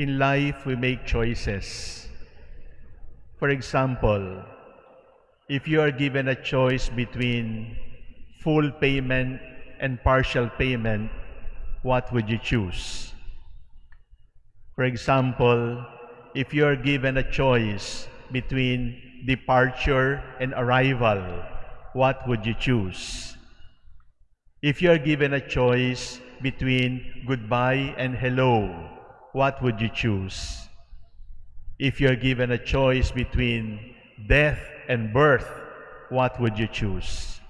in life we make choices. For example, if you are given a choice between full payment and partial payment, what would you choose? For example, if you are given a choice between departure and arrival, what would you choose? If you are given a choice between goodbye and hello, what would you choose? If you are given a choice between death and birth, what would you choose?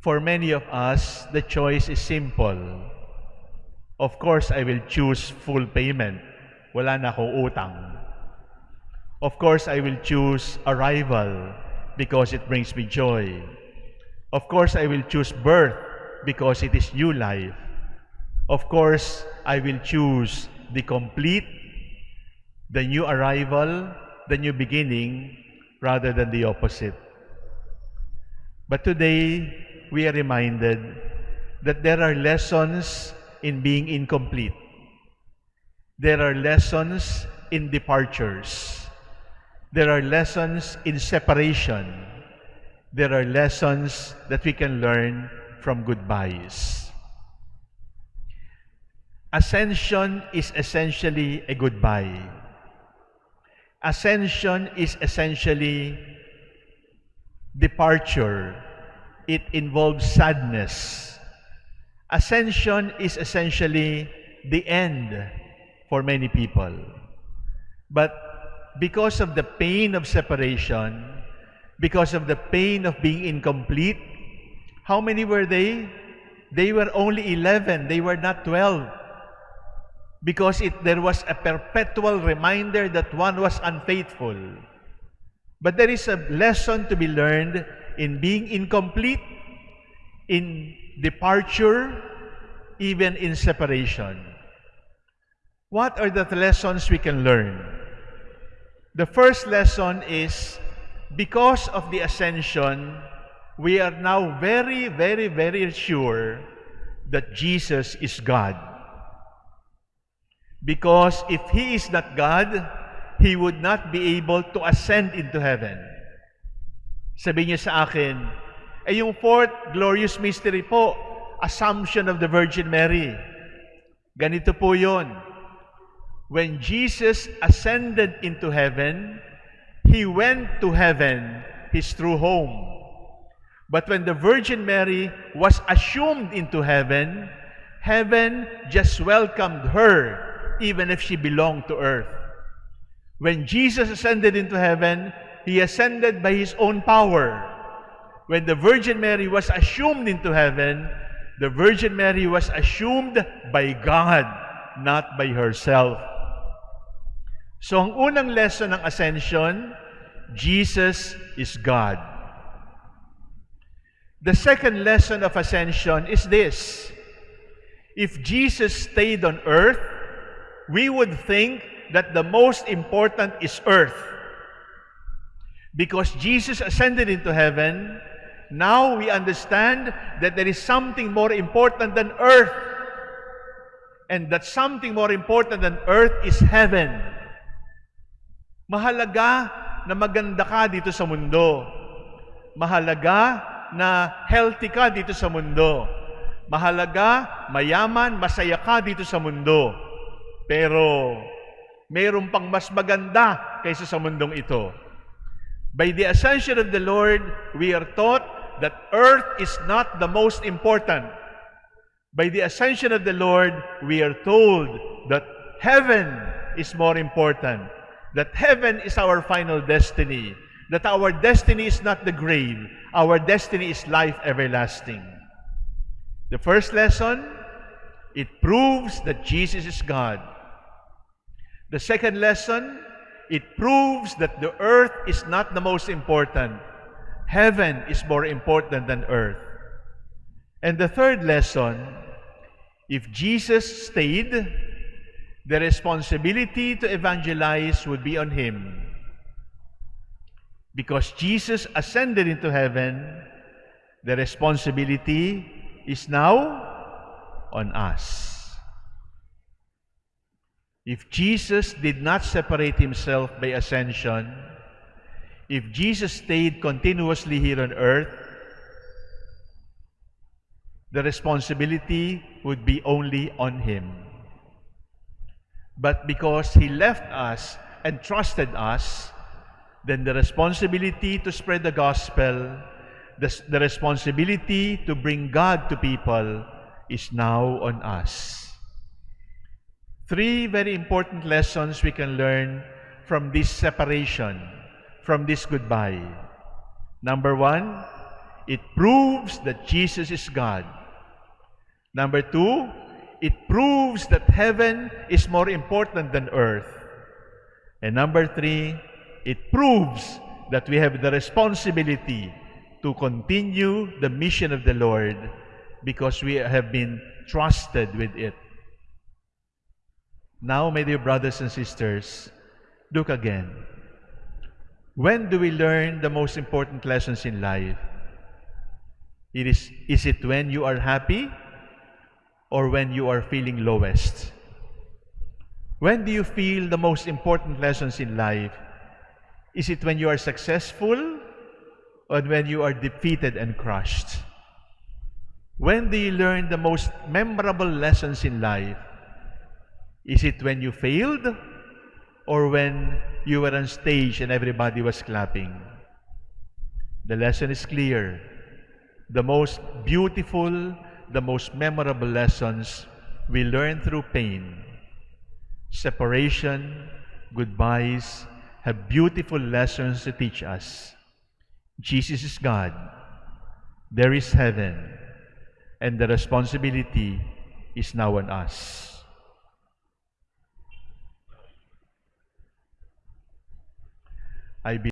For many of us, the choice is simple. Of course, I will choose full payment. Wala na akong utang. Of course, I will choose arrival because it brings me joy. Of course, I will choose birth because it is new life. Of course, I will choose the complete, the new arrival, the new beginning, rather than the opposite. But today, we are reminded that there are lessons in being incomplete. There are lessons in departures. There are lessons in separation. There are lessons that we can learn from goodbyes. Ascension is essentially a goodbye. Ascension is essentially departure. It involves sadness. Ascension is essentially the end for many people. But because of the pain of separation, because of the pain of being incomplete, how many were they? They were only 11. They were not 12. Because it, there was a perpetual reminder that one was unfaithful. But there is a lesson to be learned in being incomplete, in departure, even in separation. What are the lessons we can learn? The first lesson is because of the ascension, we are now very, very, very sure that Jesus is God. Because if He is not God, He would not be able to ascend into heaven. Sabi niya sa akin, eh yung fourth glorious mystery po, Assumption of the Virgin Mary. Ganito po yon. When Jesus ascended into heaven, He went to heaven, His true home. But when the Virgin Mary was assumed into heaven, heaven just welcomed her, even if she belonged to earth. When Jesus ascended into heaven, He ascended by His own power. When the Virgin Mary was assumed into heaven, the Virgin Mary was assumed by God, not by herself. So ang unang lesson ng ascension, Jesus is God. The second lesson of ascension is this. If Jesus stayed on earth, we would think that the most important is earth. Because Jesus ascended into heaven, now we understand that there is something more important than earth. And that something more important than earth is heaven. Mahalaga na maganda ka dito sa mundo. Mahalaga na healthy ka dito sa mundo. Mahalaga, mayaman, masaya ka dito sa mundo. Pero, mayroon pang mas maganda kaysa sa mundong ito. By the ascension of the Lord, we are taught that earth is not the most important. By the ascension of the Lord, we are told that heaven is more important. That heaven is our final destiny. That our destiny is not the grave. Our destiny is life everlasting. The first lesson, it proves that Jesus is God. The second lesson, it proves that the earth is not the most important. Heaven is more important than earth. And the third lesson, if Jesus stayed, the responsibility to evangelize would be on him. Because Jesus ascended into heaven, the responsibility is now on us. If Jesus did not separate himself by ascension, if Jesus stayed continuously here on earth, the responsibility would be only on him. But because he left us and trusted us, then the responsibility to spread the gospel, the, the responsibility to bring God to people is now on us. Three very important lessons we can learn from this separation, from this goodbye. Number one, it proves that Jesus is God. Number two, it proves that heaven is more important than earth. And number three, it proves that we have the responsibility to continue the mission of the Lord because we have been trusted with it. Now, my dear brothers and sisters, look again. When do we learn the most important lessons in life? It is, is it when you are happy or when you are feeling lowest? When do you feel the most important lessons in life? Is it when you are successful or when you are defeated and crushed? When do you learn the most memorable lessons in life? Is it when you failed or when you were on stage and everybody was clapping? The lesson is clear. The most beautiful, the most memorable lessons we learn through pain. Separation, goodbyes, have beautiful lessons to teach us. Jesus is God. There is heaven. And the responsibility is now on us. IBM.